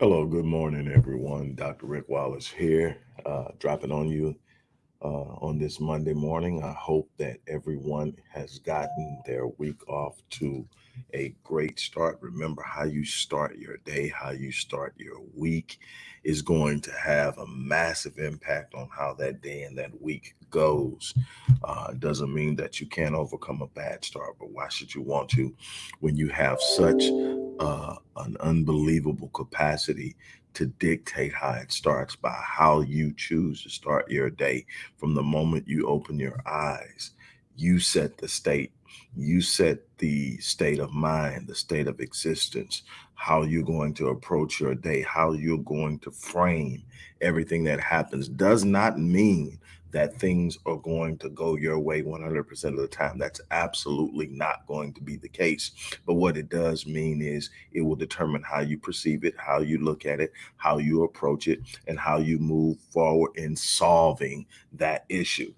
Hello, good morning, everyone. Dr. Rick Wallace here, uh, dropping on you uh, on this Monday morning. I hope that everyone has gotten their week off to a great start. Remember, how you start your day, how you start your week is going to have a massive impact on how that day and that week goes. Uh, doesn't mean that you can't overcome a bad start, but why should you want to when you have such uh, an unbelievable capacity to dictate how it starts by how you choose to start your day. From the moment you open your eyes, you set the state, you set the state of mind, the state of existence, how you're going to approach your day, how you're going to frame everything that happens does not mean that things are going to go your way 100% of the time. That's absolutely not going to be the case. But what it does mean is it will determine how you perceive it, how you look at it, how you approach it, and how you move forward in solving that issue.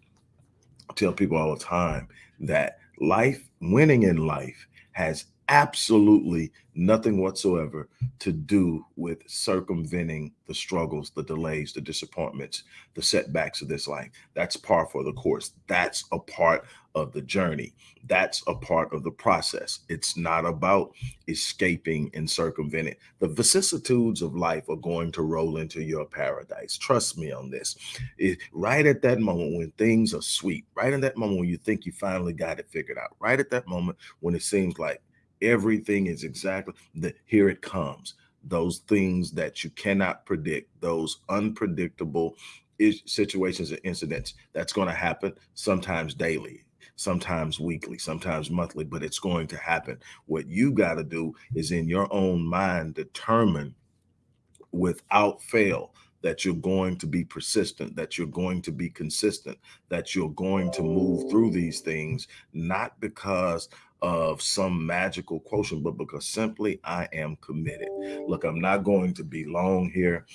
I tell people all the time that life, winning in life, has absolutely nothing whatsoever to do with circumventing the struggles, the delays, the disappointments, the setbacks of this life. That's par for the course. That's a part of the journey. That's a part of the process. It's not about escaping and circumventing. The vicissitudes of life are going to roll into your paradise. Trust me on this. It, right at that moment when things are sweet, right in that moment when you think you finally got it figured out, right at that moment when it seems like everything is exactly that here it comes. Those things that you cannot predict those unpredictable situations and incidents that's going to happen sometimes daily sometimes weekly sometimes monthly but it's going to happen. What you got to do is in your own mind determine without fail that you're going to be persistent, that you're going to be consistent, that you're going to move through these things, not because of some magical quotient, but because simply I am committed. Look, I'm not going to be long here.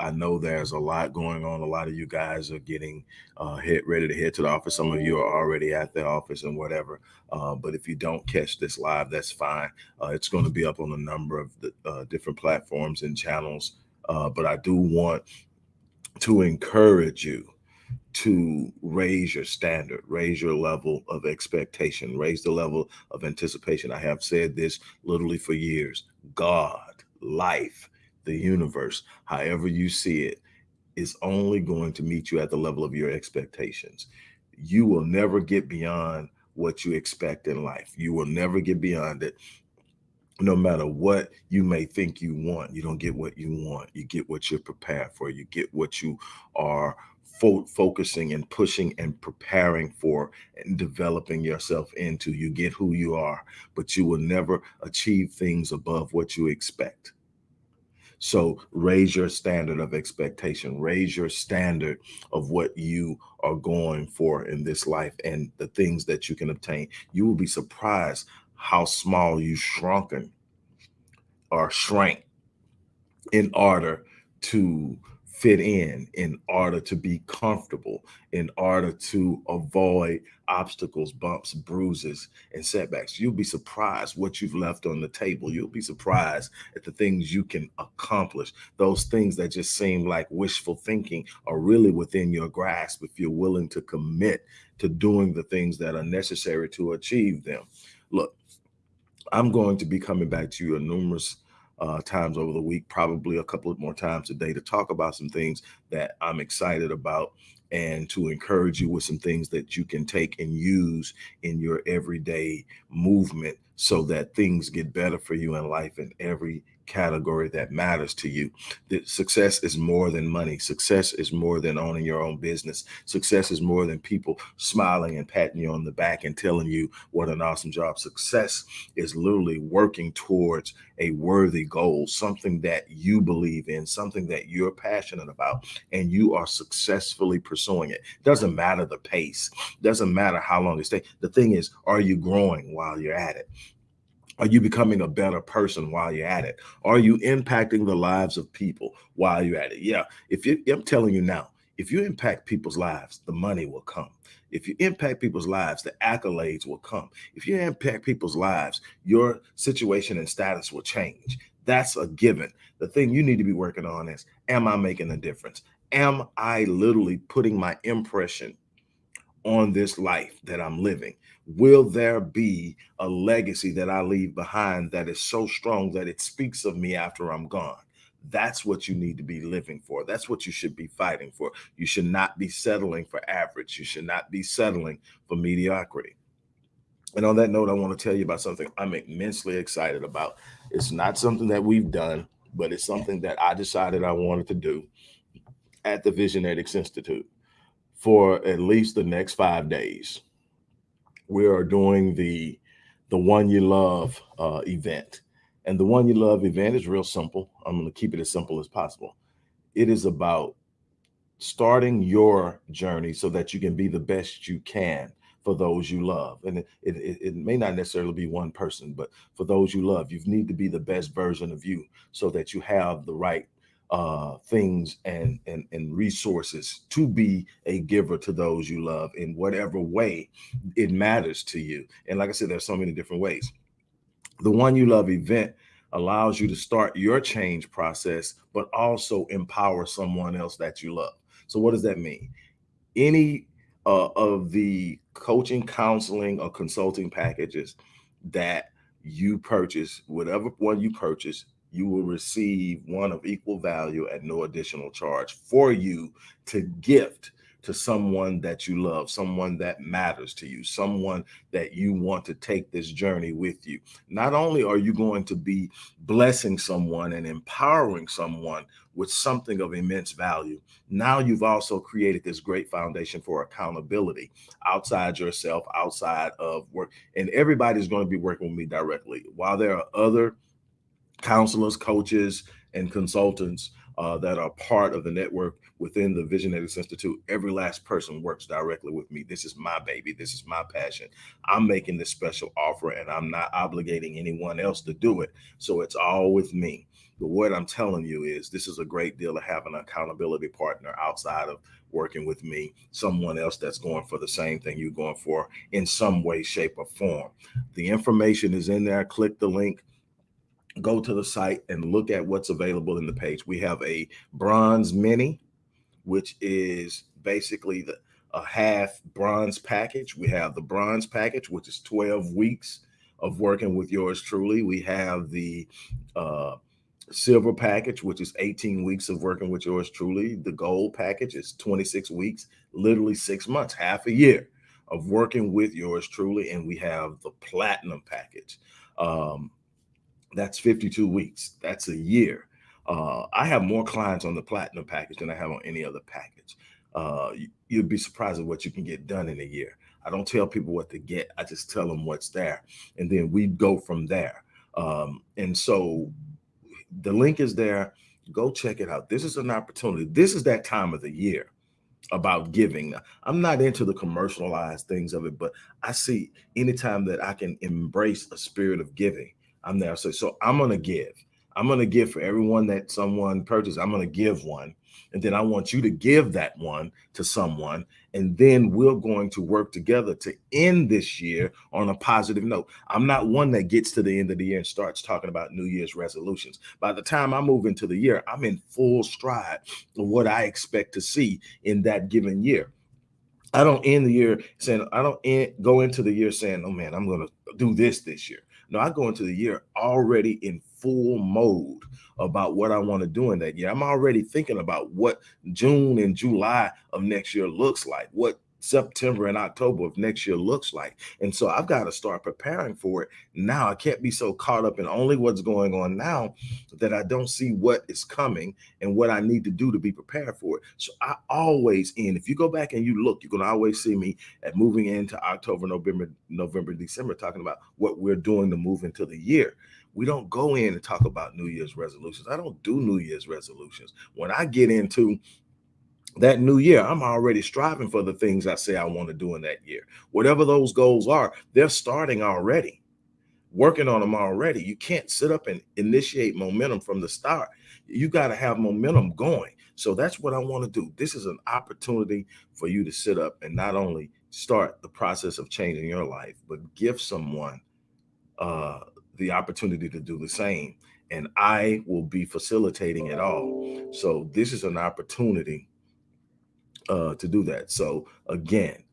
I know there's a lot going on. A lot of you guys are getting uh, hit ready to head to the office. Some of you are already at the office and whatever. Uh, but if you don't catch this live, that's fine. Uh, it's going to be up on a number of the uh, different platforms and channels. Uh, but I do want to encourage you to raise your standard, raise your level of expectation, raise the level of anticipation. I have said this literally for years God, life, the universe, however you see it, is only going to meet you at the level of your expectations. You will never get beyond what you expect in life. You will never get beyond it no matter what you may think you want, you don't get what you want. You get what you're prepared for. You get what you are fo focusing and pushing and preparing for and developing yourself into. You get who you are, but you will never achieve things above what you expect. So raise your standard of expectation, raise your standard of what you are going for in this life and the things that you can obtain. You will be surprised how small you shrunken or shrank in order to fit in, in order to be comfortable, in order to avoid obstacles, bumps, bruises, and setbacks. You'll be surprised what you've left on the table. You'll be surprised at the things you can accomplish. Those things that just seem like wishful thinking are really within your grasp if you're willing to commit to doing the things that are necessary to achieve them. Look, I'm going to be coming back to you numerous uh, times over the week, probably a couple of more times a day to talk about some things that I'm excited about and to encourage you with some things that you can take and use in your everyday movement so that things get better for you in life in every category that matters to you. Success is more than money. Success is more than owning your own business. Success is more than people smiling and patting you on the back and telling you what an awesome job. Success is literally working towards a worthy goal, something that you believe in, something that you're passionate about, and you are successfully pursuing it. Doesn't matter the pace, doesn't matter how long it takes. The thing is, are you growing while you're at it? Are you becoming a better person while you're at it? Are you impacting the lives of people while you're at it? Yeah. If you, I'm telling you now, if you impact people's lives, the money will come. If you impact people's lives, the accolades will come. If you impact people's lives, your situation and status will change. That's a given. The thing you need to be working on is, am I making a difference? Am I literally putting my impression on this life that I'm living? Will there be a legacy that I leave behind that is so strong that it speaks of me after I'm gone? That's what you need to be living for. That's what you should be fighting for. You should not be settling for average. You should not be settling for mediocrity. And on that note, I want to tell you about something I'm immensely excited about. It's not something that we've done, but it's something that I decided I wanted to do at the Visionetics Institute for at least the next five days we are doing the the one you love uh, event. And the one you love event is real simple. I'm going to keep it as simple as possible. It is about starting your journey so that you can be the best you can for those you love. And it, it, it may not necessarily be one person, but for those you love, you need to be the best version of you so that you have the right uh, things and, and, and resources to be a giver to those you love in whatever way it matters to you. And like I said, there's so many different ways. The One You Love event allows you to start your change process, but also empower someone else that you love. So what does that mean? Any uh, of the coaching, counseling, or consulting packages that you purchase, whatever one you purchase, you will receive one of equal value at no additional charge for you to gift to someone that you love, someone that matters to you, someone that you want to take this journey with you. Not only are you going to be blessing someone and empowering someone with something of immense value, now you've also created this great foundation for accountability outside yourself, outside of work. And everybody's going to be working with me directly. While there are other counselors, coaches, and consultants uh, that are part of the network within the Visionetics Institute. Every last person works directly with me. This is my baby. This is my passion. I'm making this special offer and I'm not obligating anyone else to do it. So it's all with me. But what I'm telling you is this is a great deal to have an accountability partner outside of working with me, someone else that's going for the same thing you're going for in some way, shape, or form. The information is in there. Click the link go to the site and look at what's available in the page. We have a bronze mini, which is basically the a half bronze package. We have the bronze package, which is 12 weeks of working with yours truly. We have the uh, silver package, which is 18 weeks of working with yours truly. The gold package is 26 weeks, literally six months, half a year of working with yours truly. And we have the platinum package. Um, that's 52 weeks. That's a year. Uh, I have more clients on the platinum package than I have on any other package. Uh, you, would be surprised at what you can get done in a year. I don't tell people what to get. I just tell them what's there. And then we go from there. Um, and so the link is there. Go check it out. This is an opportunity. This is that time of the year about giving. I'm not into the commercialized things of it, but I see anytime that I can embrace a spirit of giving, I'm there. So, so I'm going to give. I'm going to give for everyone that someone purchased. I'm going to give one. And then I want you to give that one to someone. And then we're going to work together to end this year on a positive note. I'm not one that gets to the end of the year and starts talking about New Year's resolutions. By the time I move into the year, I'm in full stride of what I expect to see in that given year. I don't end the year saying, I don't end, go into the year saying, oh man, I'm going to do this this year. No, I go into the year already in full mode about what I want to do in that year. I'm already thinking about what June and July of next year looks like, what September and October of next year looks like. And so I've got to start preparing for it now. I can't be so caught up in only what's going on now that I don't see what is coming and what I need to do to be prepared for it. So I always in, if you go back and you look, you're going to always see me at moving into October, November, November, December, talking about what we're doing to move into the year we don't go in and talk about New Year's resolutions. I don't do New Year's resolutions. When I get into that new year, I'm already striving for the things I say I want to do in that year. Whatever those goals are, they're starting already, working on them already. You can't sit up and initiate momentum from the start. You got to have momentum going. So that's what I want to do. This is an opportunity for you to sit up and not only start the process of changing your life, but give someone uh, the opportunity to do the same. And I will be facilitating it all. So this is an opportunity uh, to do that. So again,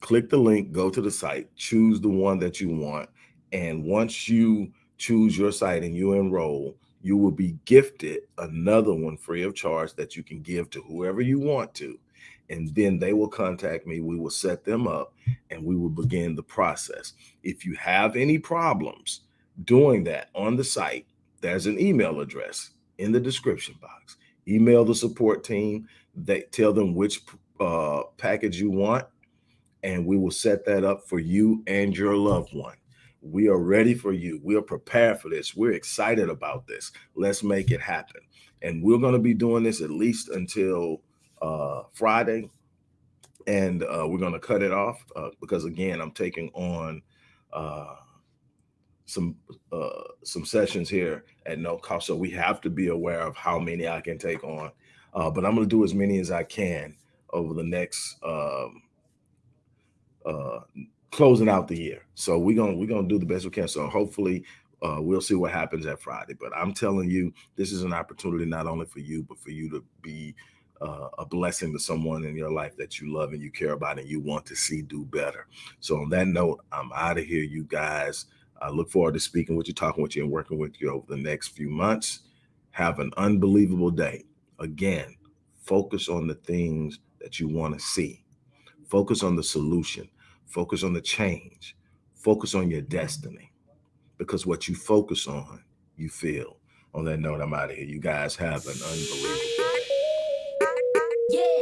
click the link, go to the site, choose the one that you want. And once you choose your site and you enroll, you will be gifted another one free of charge that you can give to whoever you want to. And then they will contact me. We will set them up and we will begin the process. If you have any problems doing that on the site, there's an email address in the description box. Email the support team. They tell them which uh, package you want, and we will set that up for you and your loved one. We are ready for you. We are prepared for this. We're excited about this. Let's make it happen. And we're going to be doing this at least until uh, Friday. And uh, we're going to cut it off uh, because, again, I'm taking on uh, some uh, some sessions here at no cost. So we have to be aware of how many I can take on. Uh, but I'm going to do as many as I can over the next um, uh, closing out the year. So we're gonna we're gonna do the best we can. So hopefully uh, we'll see what happens at Friday. But I'm telling you, this is an opportunity not only for you, but for you to be uh, a blessing to someone in your life that you love and you care about and you want to see do better. So on that note, I'm out of here, you guys. I look forward to speaking with you, talking with you, and working with you over the next few months. Have an unbelievable day. Again, focus on the things that you want to see. Focus on the solution Focus on the change. Focus on your destiny because what you focus on, you feel. On that note, I'm out of here. You guys have an unbelievable yeah.